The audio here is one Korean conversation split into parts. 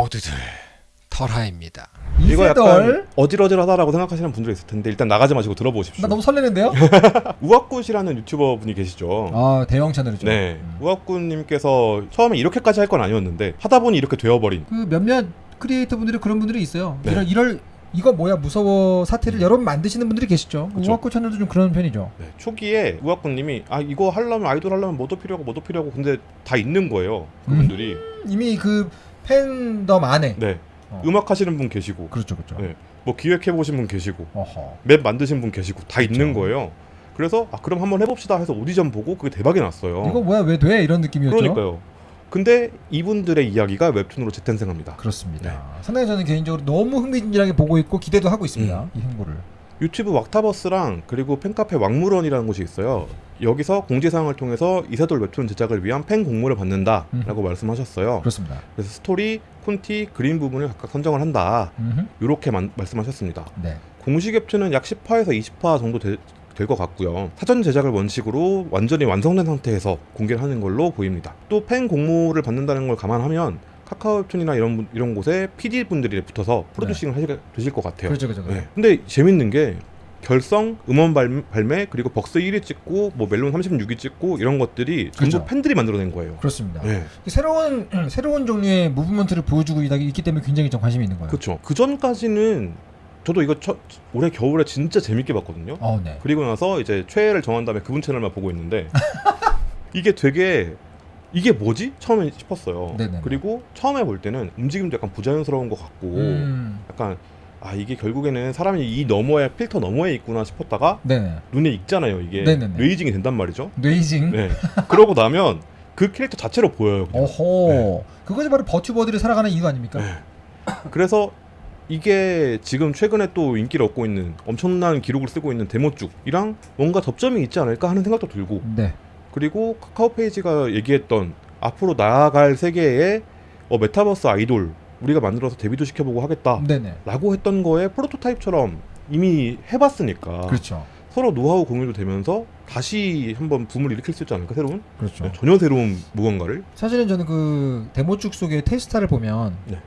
모두들 털하입니다. 이거 약간 어질어질하다라고 생각하시는 분들이 있을 텐데 일단 나가지 마시고 들어보십시오. 나 너무 설레는데요? 우악굿이라는 유튜버 분이 계시죠. 아 대형 채널이죠. 네, 음. 우악굿님께서 처음에 이렇게까지 할 건 아니었는데 하다 보니 이렇게 되어버린. 그 몇몇 크리에이터 분들이 그런 분들이 있어요. 네. 이럴 이럴 이거 뭐야 무서워 사태를 여러 번 만드시는 분들이 계시죠. 그쵸. 우아코 채널도 좀 그런 편이죠. 네, 초기에 우악굿님이 아 이거 하려면 아이돌 하려면 뭐도 필요하고 뭐도 필요하고 근데 다 있는 거예요. 그분들이. 이미 그 팬덤 안에. 네, 어. 음악 하시는 분 계시고, 그렇죠, 그렇죠. 네. 뭐 기획해 보신 분 계시고, 어허. 맵 만드신 분 계시고 다 있는 그쵸. 거예요. 그래서 아 그럼 한번 해봅시다 해서 오디션 보고 그게 대박이 났어요. 이거 뭐야 왜 돼? 이런 느낌이었죠. 그러니까요. 근데 이분들의 이야기가 웹툰으로 재탄생합니다. 그렇습니다. 네. 상당히 저는 개인적으로 너무 흥미진진하게 보고 있고 기대도 하고 있습니다. 음. 이 행보를. 유튜브 왁타버스랑 그리고 팬카페 왁무런이라는 곳이 있어요. 여기서 공지사항을 통해서 이세돌 웹툰 제작을 위한 팬 공모를 받는다라고 말씀하셨어요. 그렇습니다. 그래서 스토리, 콘티, 그림 부분을 각각 선정을 한다. 음흠. 이렇게 말씀하셨습니다. 네. 공식 웹툰은 약 10화에서 20화 정도 될것 같고요. 사전 제작을 원칙으로 완전히 완성된 상태에서 공개를 하는 걸로 보입니다. 또 팬 공모를 받는다는 걸 감안하면 카카오 웹툰이나 이런 분- 이런 곳에 PD 분들이 붙어서 프로듀싱을 하시게 되실 것 같아요. 그렇죠, 그렇죠. 네. 근데 재밌는 게 결성, 음원 발- 발매, 그리고 벅스 1위 찍고 뭐 멜론 36위 찍고 이런 것들이 전부 그렇죠. 팬들이 만들어낸 거예요. 그렇습니다. 네. 새로운 새로운 종류의 무브먼트를 보여주고 있기 때문에 굉장히 좀 관심이 있는 거예요. 그렇죠. 그 전까지는 저도 이거 첫, 올해 겨울에 진짜 재밌게 봤거든요. 어, 네. 그리고 나서 이제 최애를 정한 다음에 그분 채널만 보고 있는데 이게 되게 이게 뭐지? 처음에 싶었어요. 네네네. 그리고 처음에 볼 때는 움직임도 약간 부자연스러운 것 같고 음. 약간 아 이게 결국에는 사람이 이 너머에 필터 너머에 있구나 싶었다가 네네. 눈에 익잖아요. 이게 네네네. 뇌이징이 된단 말이죠. 뇌이징. 네. 그러고 나면 그 캐릭터 자체로 보여요. 그냥. 어허. 그것이 바로 버튜버들이 살아가는 이유 아닙니까? 네. 그래서 이게 지금 최근에 또 인기를 얻고 있는 엄청난 기록을 쓰고 있는 데모쭉이랑 뭔가 접점이 있지 않을까 하는 생각도 들고 네. 그리고 카카오 페이지가 얘기했던 앞으로 나아갈 세계의 어, 메타버스 아이돌 우리가 만들어서 데뷔도 시켜보고 하겠다 네네. 라고 했던 거에 프로토타입처럼 이미 해봤으니까 그렇죠. 서로 노하우 공유도 되면서 다시 한번 붐을 일으킬 수 있지 않을까 새로운 그렇죠. 네, 전혀 새로운 무언가를 사실은 저는 그 데못죽 속의 테스타를 보면 네.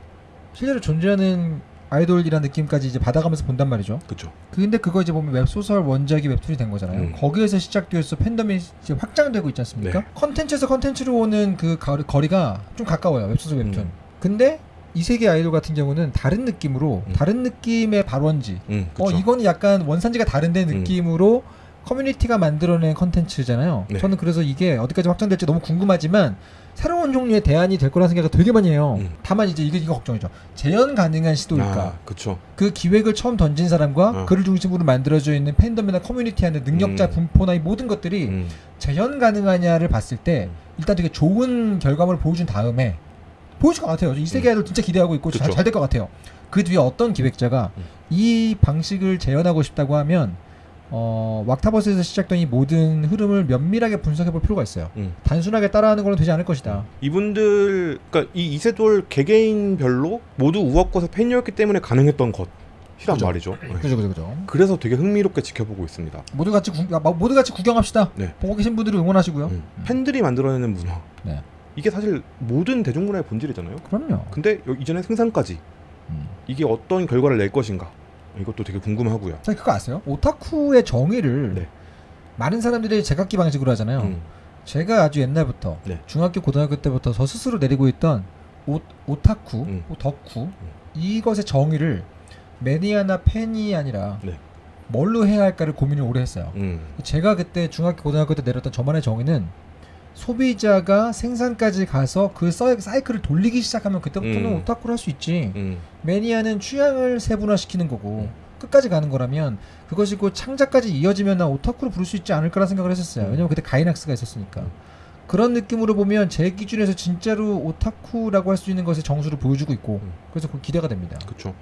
실제로 존재하는 아이돌이라는 느낌까지 이제 받아가면서 본단 말이죠. 그쵸 근데 그거 이제 보면 웹소설 원작이 웹툰이 된 거잖아요. 음. 거기에서 시작되어서 팬덤이 이제 확장되고 있지 않습니까? 네. 컨텐츠에서 컨텐츠로 오는 그 거리, 거리가 좀 가까워요. 웹소설 웹툰. 음. 근데 이세계 아이돌 같은 경우는 다른 느낌으로 음. 다른 느낌의 발원지. 음, 어. 이거는 약간 원산지가 다른데 음. 느낌으로 커뮤니티가 만들어낸 컨텐츠잖아요. 네. 저는 그래서 이게 어디까지 확장될지 너무 궁금하지만 새로운 종류의 대안이 될 거라는 생각을 되게 많이 해요. 음. 다만 이제 이게 이거 걱정이죠. 재현 가능한 시도일까? 아, 그쵸 그 기획을 처음 던진 사람과 어. 그를 중심으로 만들어져 있는 팬덤이나 커뮤니티 안에 능력자 음. 분포나 이 모든 것들이 음. 재현 가능하냐를 봤을 때 일단 되게 좋은 결과물을 보여준 다음에 보여줄 것 같아요. 이 세계 아이돌 진짜 기대하고 있고. 잘 될 것 같아요. 그 뒤에 어떤 기획자가 음. 이 방식을 재현하고 싶다고 하면 어, 왁타버스에서 시작된 이 모든 흐름을 면밀하게 분석해 볼 필요가 있어요. 음. 단순하게 따라하는 걸로 되지 않을 것이다. 이분들 그러니까 이 이세돌 개개인별로 모두 우악꽃의 팬이었기 때문에 가능했던 것 이란 그죠. 말이죠. 네. 그죠, 그죠, 그죠. 그래서 되게 흥미롭게 지켜보고 있습니다. 모두 같이 구, 아, 모두 같이 구경합시다. 네. 보고 계신 분들이 응원하시고요. 음. 팬들이 만들어내는 문화. 네. 이게 사실 모든 대중문화의 본질이잖아요. 그럼요. 근데 여- 이전에 생산까지 음. 이게 어떤 결과를 낼 것인가 이것도 되게 궁금하고요. 자, 그거 아세요? 오타쿠의 정의를 네. 많은 사람들이 제각기 방식으로 하잖아요. 음. 제가 아주 옛날부터 네. 중학교 고등학교 때부터 저 스스로 내리고 있던 오, 오타쿠, 음. 오, 덕후 이것의 정의를 매니아나 팬이 아니라 네. 뭘로 해야 할까를 고민을 오래 했어요. 음. 제가 그때 중학교 고등학교 때 내렸던 저만의 정의는 소비자가 생산까지 가서 그 서- 사이클을 돌리기 시작하면 그때부터는 음. 오타쿠를 할 수 있지. 음. 매니아는 취향을 세분화시키는 거고 음. 끝까지 가는 거라면 그것이 곧 창작까지 이어지면 나 오타쿠로 부를 수 있지 않을까라는 생각을 했었어요. 음. 왜냐면 그때 가이낙스가 있었으니까. 음. 그런 느낌으로 보면 제 기준에서 진짜로 오타쿠라고 할 수 있는 것의 정수를 보여주고 있고 음. 그래서 그 기대가 됩니다. 그쵸.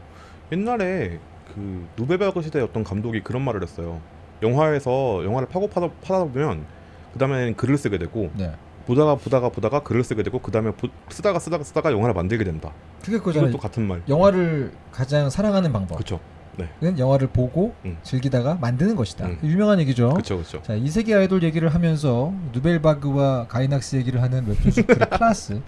옛날에 그 누베베그 시대 어떤 감독이 그런 말을 했어요. 영화에서 영화를 파고 파다, 파다 보면 그 다음엔 글을 쓰게 되고 네. 보다가 보다가 보다가 글을 쓰게 되고 그 다음에 쓰다가 쓰다가 쓰다가 영화를 만들게 된다. 그게 그거잖아요. 이것도 같은 말. 영화를 가장 사랑하는 방법. 그쵸. 그건 영화를 보고 음. 즐기다가 만드는 것이다. 음. 유명한 얘기죠. 그쵸 그쵸. 자, 이 세계 아이돌 얘기를 하면서 누벨바그와 가이낙스 얘기를 하는 웹툰 스크의 클라스